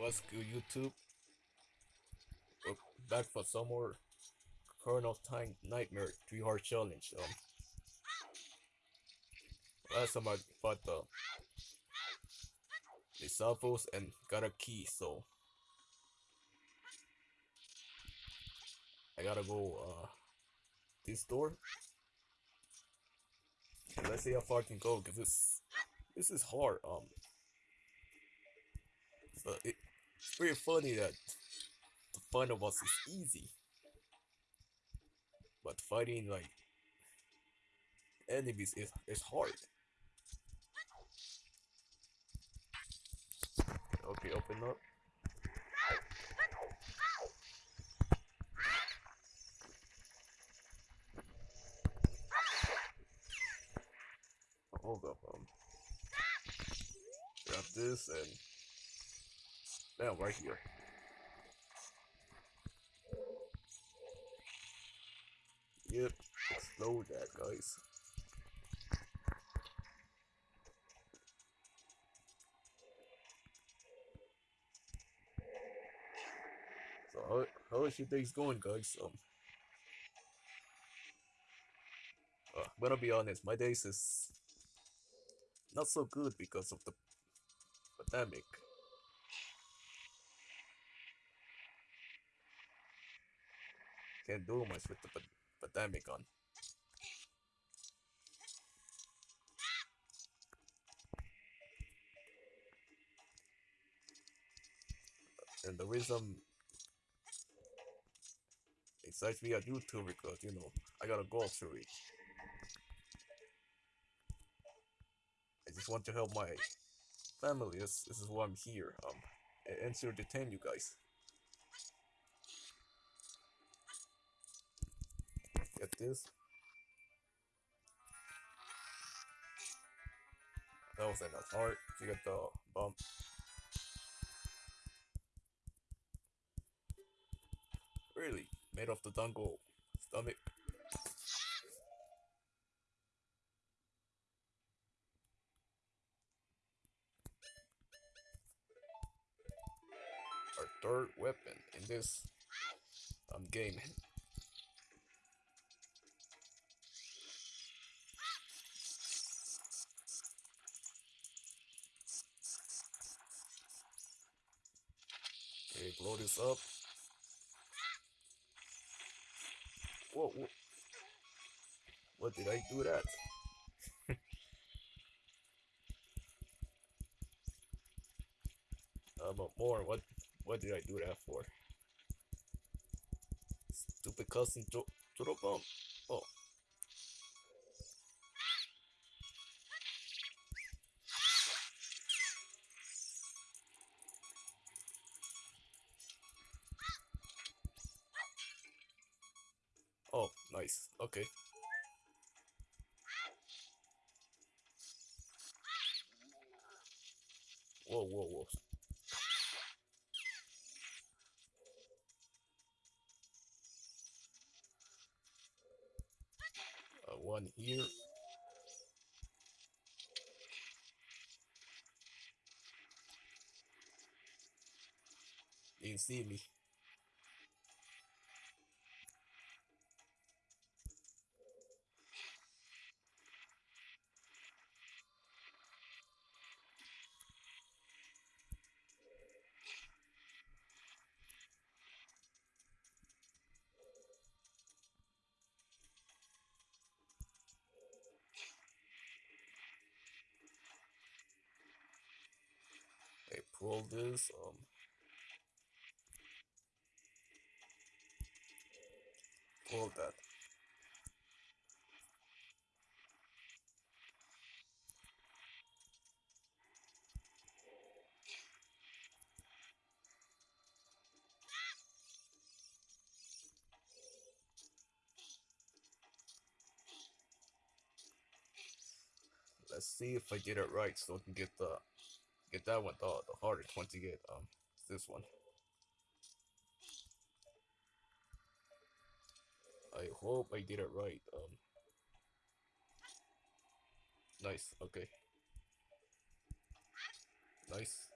What's good, YouTube? We're back for some more Kernel Time Nightmare 3 Hard Challenge. Um, last time I fought the Salvos and got a key, so I gotta go uh this door. Let's see how far I can go, cause this this is hard. Um, so it, pretty funny that the fun of us is easy, but fighting like enemies is is hard. Okay, open up. Hold up, um, grab this and now right here. Yep, explode that, guys. So how how is your days going, guys? Um, uh, I'm gonna be honest, my days is not so good because of the pandemic. Can't do much with the pa- pandemic on. And the reason excites me on YouTube because you know I gotta go through it. I just want to help my family. This this is why I'm here. Um, a- and to detain you guys. This. That was enough heart. You get the bump. Really, made of the dango stomach. Our third weapon in this um game. This up. Whoa, whoa. What did I do that? uh, but more, what what did I do that for? Stupid cousin the bump. Oh. Oh, Okay. Whoa, whoa, whoa. Uh, one here. You see me. Pull this. Um. Pull that. Let's see if I get it right so I can get the get that one the, the hardest one to get um this one. I hope I did it right. Um Nice, okay. Nice.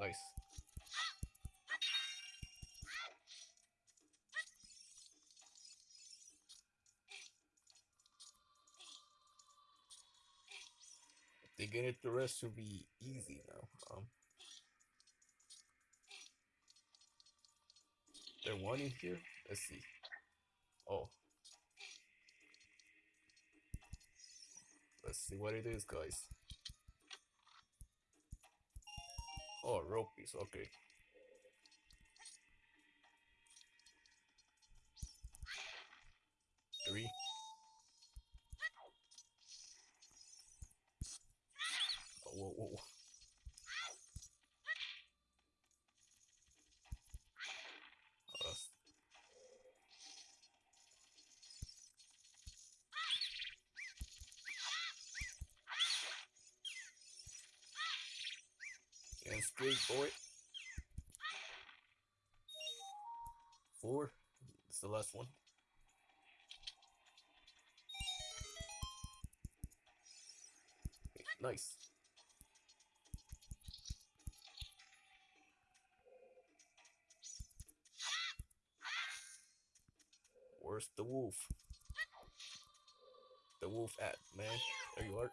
Nice. They get it the rest will be easy now. Um there one in here? Let's see. Oh. Let's see what it is guys. Oh, rope piece, okay. Boy. Four. It's the last one. Nice. Where's the wolf? The wolf at, man? There you are.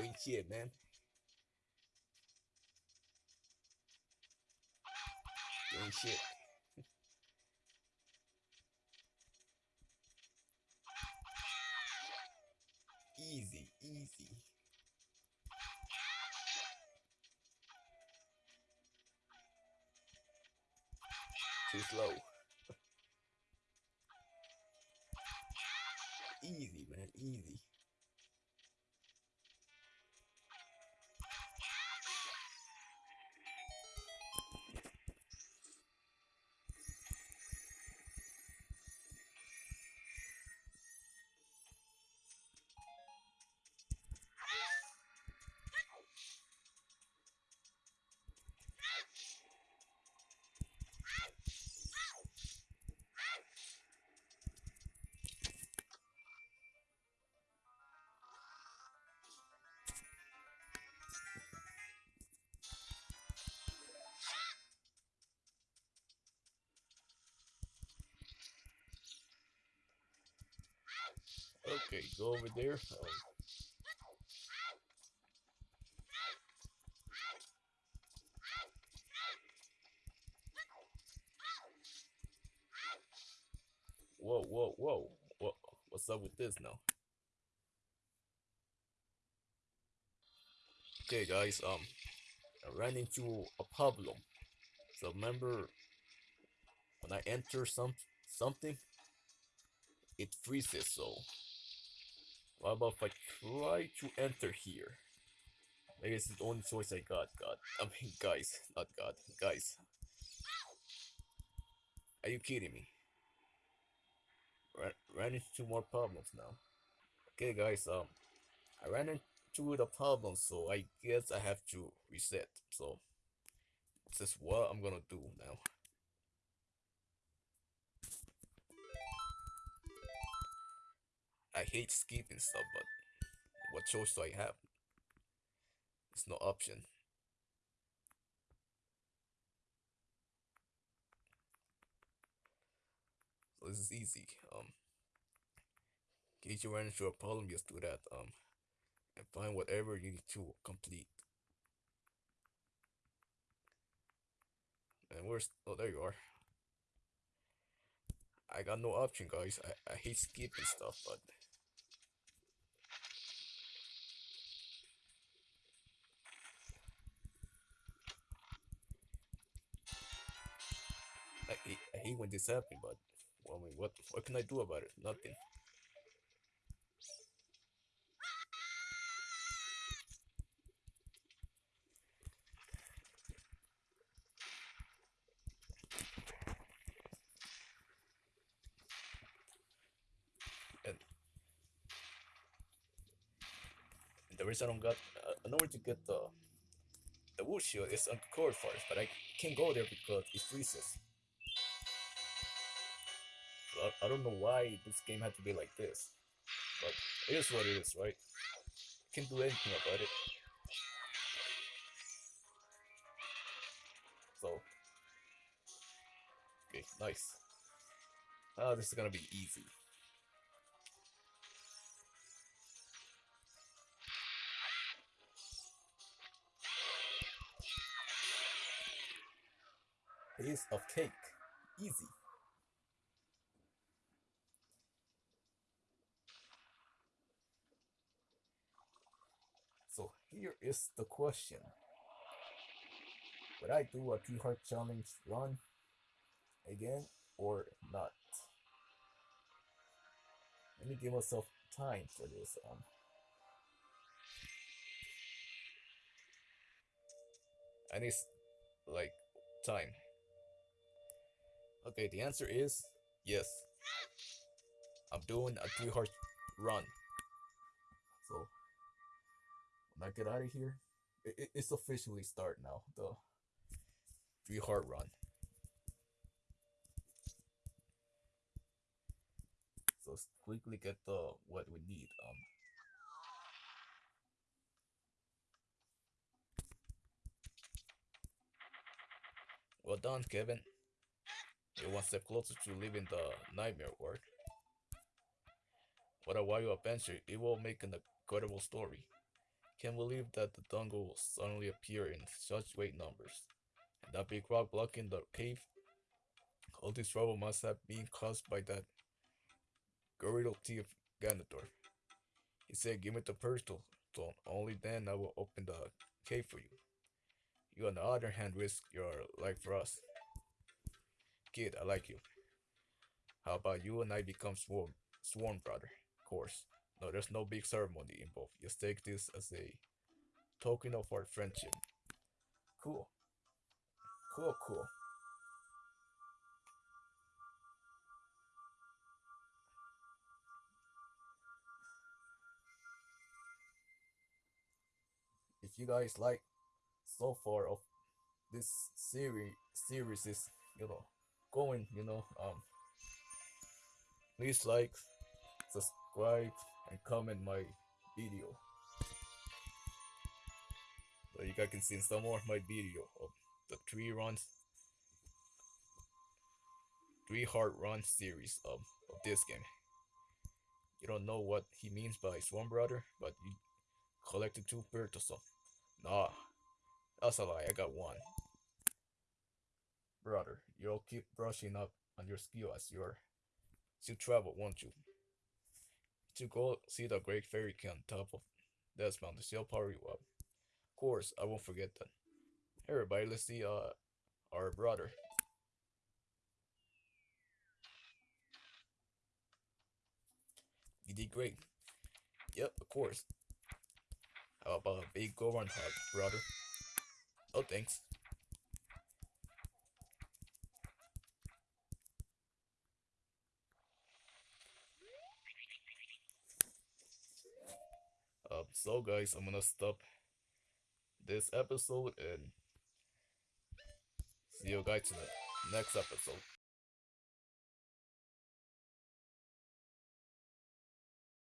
Ain't shit, man. Ain't shit. easy, easy. Too slow. easy, man, easy. Okay, go over there. Um, whoa, whoa, whoa. What, what's up with this now? Okay, guys, um, I ran into a problem. So remember, when I enter some something, it freezes. So, what about if I try to enter here? Maybe it's the only choice I got. God, I mean, guys, not God, guys. Are you kidding me? Ran, ran into more problems now. Okay, guys, um, I ran into the problem, so I guess I have to reset. So, this is what I'm gonna do now. I hate skipping stuff, but what choice do I have? It's no option. So this is easy. Um, in case you run into a problem, just do that. Um, and find whatever you need to complete. And where's? Oh, there you are. I got no option, guys. I, I hate skipping stuff, but I I hate when this happens, but well, I mean, what what can I do about it? Nothing. And the reason I don't got uh, to get the the wood shield is on the core forest, but I can't go there because it freezes. I, I don't know why this game had to be like this, but it is what it is, right? can't do anything about it. So, okay, nice. Oh, this is gonna be easy. Piece of cake. Easy. So here is the question. Would I do a three heart challenge run again or not? Let me give myself time for this. Um, I need like time. Okay, the answer is yes. I'm doing a three heart run. I get out of here, it, it, it's officially start now. The three run. So quickly get the what we need. Um. Well done, Kevin. You're one step closer to leaving the nightmare world. What a wild adventure. It will make an incredible story. Can't believe that the Dungle will suddenly appear in such great numbers. And that big rock blocking the cave. All this trouble must have been caused by that Gerudo thief Ganondorf. He said, give me the pistol, so only then I will open the cave for you. You on the other hand risk your life for us. Kid, I like you. How about you and I become sworn brother? Of course. No, there's no big ceremony involved. Just take this as a token of our friendship. Cool. Cool, cool. If you guys like so far of this series series is you know going you know um please like subscribe and comment my video. So you guys can see some more of my video of the three runs three hard run series of, of this game. You don't know what he means by sworn brother but you collected two birds or so nah. That's a lie i got one. Brother you'll keep brushing up on your skill as you're to travel won't you to go see the Great Fairy King on top of Death Mountain to still power you up. Of course, I won't forget that. Hey everybody, let's see uh our brother. You did great. Yep, of course. How about a big Goron hug, brother? Oh, thanks. Um, so guys, I'm gonna stop this episode and see you guys in the next episode.